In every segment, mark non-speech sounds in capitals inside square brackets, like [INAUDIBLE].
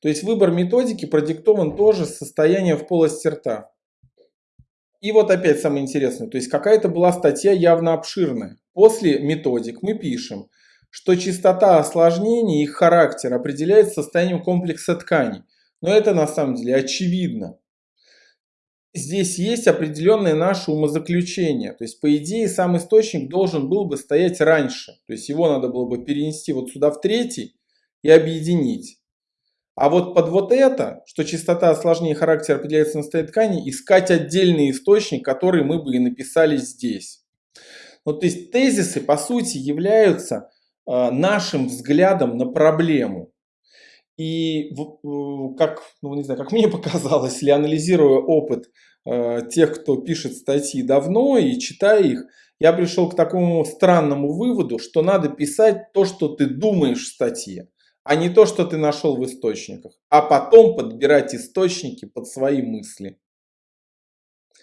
То есть выбор методики продиктован тоже состоянием в полости рта. И вот опять самое интересное, то есть какая-то была статья явно обширная. После методик мы пишем, что частота осложнений и их характер определяется состоянием комплекса тканей. Но это на самом деле очевидно. Здесь есть определенное наше умозаключение. То есть, по идее, сам источник должен был бы стоять раньше. То есть, его надо было бы перенести вот сюда в третий и объединить. А вот под вот это, что частота осложнений характера определяется на состоянии ткани, искать отдельный источник, который мы бы и написали здесь. Ну, то есть тезисы, по сути, являются э, нашим взглядом на проблему. И как, ну, не знаю, как мне [LAUGHS] показалось, если анализируя опыт э, тех, кто пишет статьи давно и читая их, я пришел к такому странному выводу, что надо писать то, что ты думаешь в статье а не то, что ты нашел в источниках. А потом подбирать источники под свои мысли.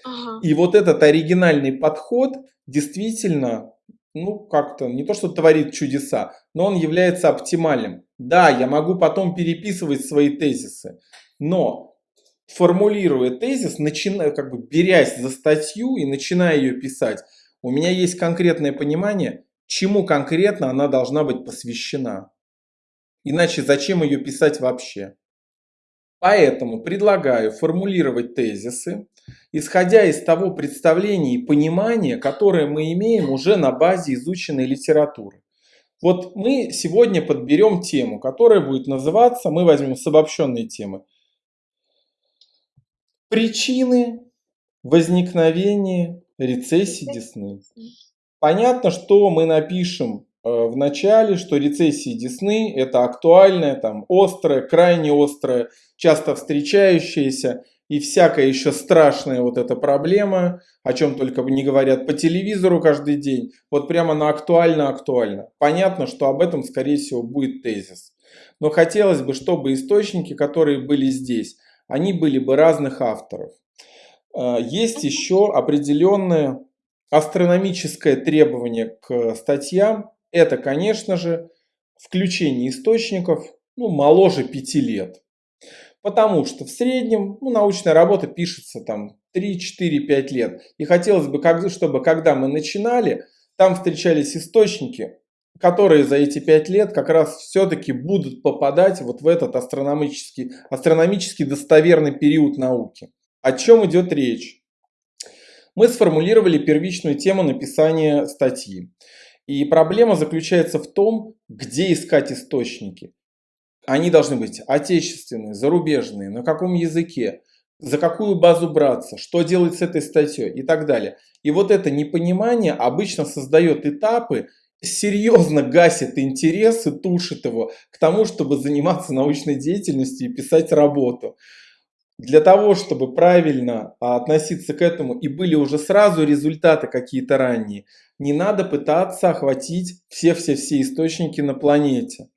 Ага. И вот этот оригинальный подход действительно, ну как-то, не то что творит чудеса, но он является оптимальным. Да, я могу потом переписывать свои тезисы, но формулируя тезис, начиная, как бы берясь за статью и начиная ее писать, у меня есть конкретное понимание, чему конкретно она должна быть посвящена. Иначе зачем ее писать вообще? Поэтому предлагаю формулировать тезисы, исходя из того представления и понимания, которое мы имеем уже на базе изученной литературы. Вот мы сегодня подберем тему, которая будет называться, мы возьмем с обобщенной темы, причины возникновения рецессии десны. Понятно, что мы напишем в начале, что рецессии десны это актуальная, там, острая, крайне острая, часто встречающаяся и всякая еще страшная вот эта проблема, о чем только не говорят по телевизору каждый день, вот прямо на актуально-актуально. Понятно, что об этом, скорее всего, будет тезис. Но хотелось бы, чтобы источники, которые были здесь, они были бы разных авторов. Э, есть еще определенное астрономическое требование к статьям, это, конечно же, включение источников ну, моложе 5 лет. Потому что в среднем ну, научная работа пишется там 3, 4, 5 лет. И хотелось бы, чтобы когда мы начинали, там встречались источники, которые за эти 5 лет как раз все-таки будут попадать вот в этот астрономический, астрономически достоверный период науки. О чем идет речь? Мы сформулировали первичную тему написания статьи. И проблема заключается в том, где искать источники. Они должны быть отечественные, зарубежные, на каком языке, за какую базу браться, что делать с этой статьей и так далее. И вот это непонимание обычно создает этапы, серьезно гасит интерес и тушит его к тому, чтобы заниматься научной деятельностью и писать работу. Для того, чтобы правильно относиться к этому и были уже сразу результаты какие-то ранние, не надо пытаться охватить все-все-все источники на планете.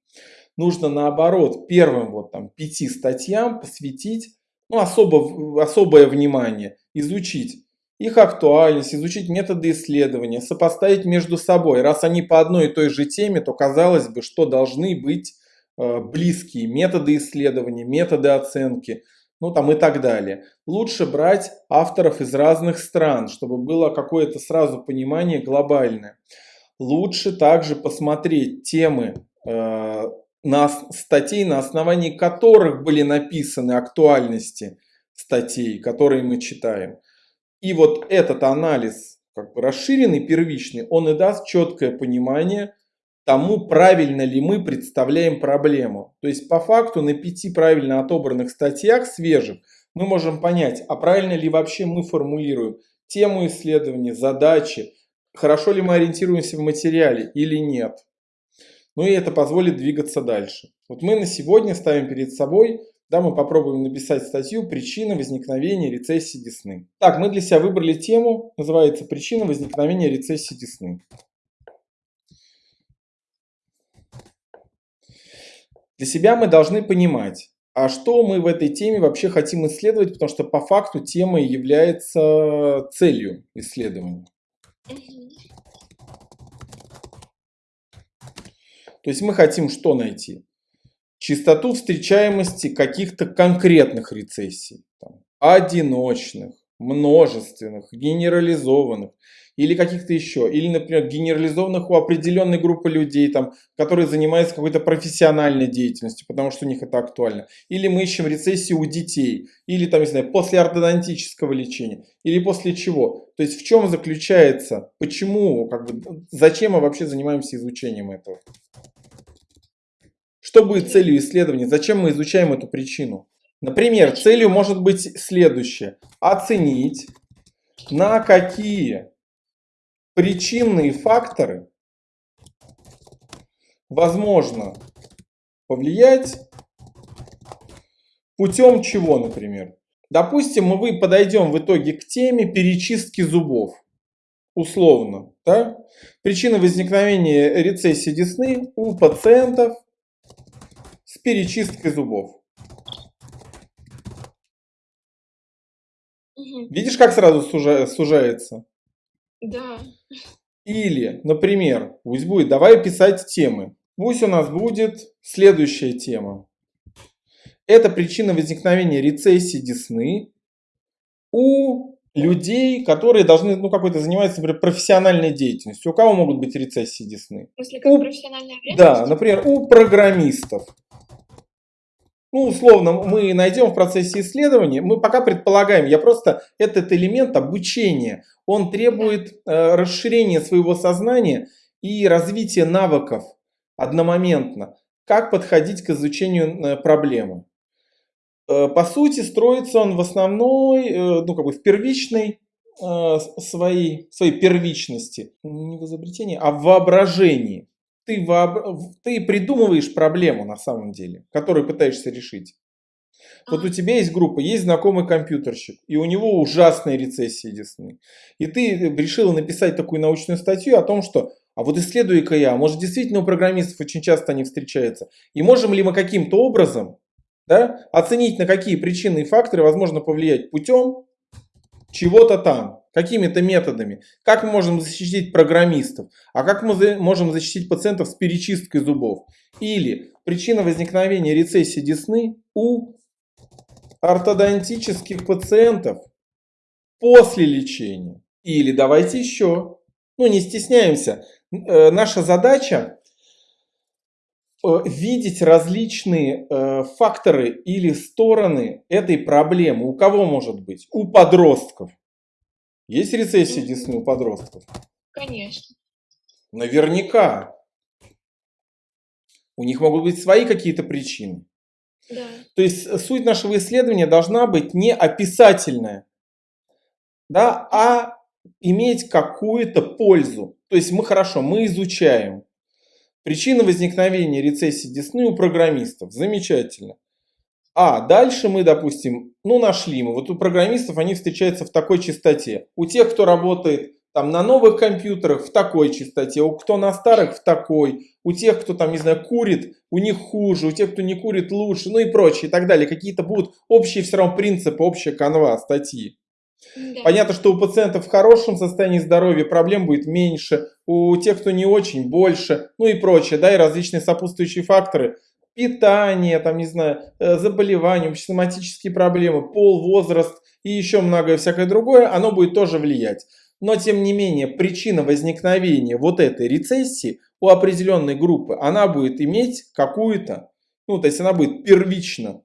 Нужно наоборот первым вот там пяти статьям посвятить ну, особо, особое внимание, изучить их актуальность, изучить методы исследования, сопоставить между собой. Раз они по одной и той же теме, то казалось бы, что должны быть э, близкие методы исследования, методы оценки – ну там и так далее. Лучше брать авторов из разных стран, чтобы было какое-то сразу понимание глобальное. Лучше также посмотреть темы э, на статей, на основании которых были написаны актуальности статей, которые мы читаем. И вот этот анализ, как бы расширенный, первичный, он и даст четкое понимание тому, правильно ли мы представляем проблему. То есть по факту на пяти правильно отобранных статьях свежих мы можем понять, а правильно ли вообще мы формулируем тему исследования, задачи, хорошо ли мы ориентируемся в материале или нет. Ну и это позволит двигаться дальше. Вот мы на сегодня ставим перед собой, да, мы попробуем написать статью «Причина возникновения рецессии десны». Так, мы для себя выбрали тему, называется «Причина возникновения рецессии десны». Для себя мы должны понимать, а что мы в этой теме вообще хотим исследовать, потому что по факту тема является целью исследования. То есть мы хотим что найти? частоту встречаемости каких-то конкретных рецессий, там, одиночных, множественных, генерализованных или каких-то еще, или, например, генерализованных у определенной группы людей, там, которые занимаются какой-то профессиональной деятельностью, потому что у них это актуально. Или мы ищем рецессию у детей, или там, не знаю, после ортодонтического лечения, или после чего. То есть в чем заключается, почему, как бы, зачем мы вообще занимаемся изучением этого? Что будет целью исследования? Зачем мы изучаем эту причину? Например, целью может быть следующее. Оценить, на какие причинные факторы возможно повлиять путем чего, например. Допустим, мы подойдем в итоге к теме перечистки зубов. Условно. Да? Причина возникновения рецессии десны у пациентов с перечисткой зубов. Видишь, как сразу сужается? Да. Или, например, пусть будет, давай писать темы. Пусть у нас будет следующая тема. Это причина возникновения рецессии десны у людей, которые должны, ну, какой-то заниматься, например, профессиональной деятельностью. У кого могут быть рецессии десны? В смысле, как у, профессиональная Да, например, у программистов. Ну, условно, мы найдем в процессе исследования, мы пока предполагаем, я просто, этот элемент обучения, он требует э, расширения своего сознания и развития навыков одномоментно. Как подходить к изучению э, проблемы. Э, по сути, строится он в основной, э, ну, как бы в первичной э, своей, своей первичности, не в изобретении, а в воображении ты, вооб... ты придумываешь проблему на самом деле, которую пытаешься решить. Вот у тебя есть группа, есть знакомый компьютерщик, и у него ужасные рецессии десны. И ты решил написать такую научную статью о том, что а вот исследуй-ка я, может действительно у программистов очень часто они встречаются. И можем ли мы каким-то образом да, оценить, на какие причины и факторы возможно повлиять путем чего-то там какими-то методами. Как мы можем защитить программистов, а как мы можем защитить пациентов с перечисткой зубов. Или причина возникновения рецессии десны у ортодонтических пациентов после лечения. Или давайте еще, ну не стесняемся, э, наша задача видеть различные э, факторы или стороны этой проблемы. У кого может быть? У подростков. Есть рецессия десны у подростков? Конечно. Наверняка. У них могут быть свои какие-то причины. Да. То есть э, суть нашего исследования должна быть не описательная, да, а иметь какую-то пользу. То есть мы хорошо, мы изучаем причины возникновения рецессии десны у программистов. Замечательно. А дальше мы, допустим, ну нашли мы, вот у программистов они встречаются в такой частоте. У тех, кто работает там на новых компьютерах в такой частоте, у кто на старых в такой, у тех, кто там, не знаю, курит, у них хуже, у тех, кто не курит лучше, ну и прочее, и так далее. Какие-то будут общие все равно принципы, общая канва статьи. Да. Понятно, что у пациентов в хорошем состоянии здоровья проблем будет меньше, у тех, кто не очень, больше, ну и прочее, да, и различные сопутствующие факторы – питание, там, не знаю, э, заболевания, соматические проблемы, пол, возраст и еще многое всякое другое, оно будет тоже влиять. Но, тем не менее, причина возникновения вот этой рецессии у определенной группы, она будет иметь какую-то, ну, то есть она будет первично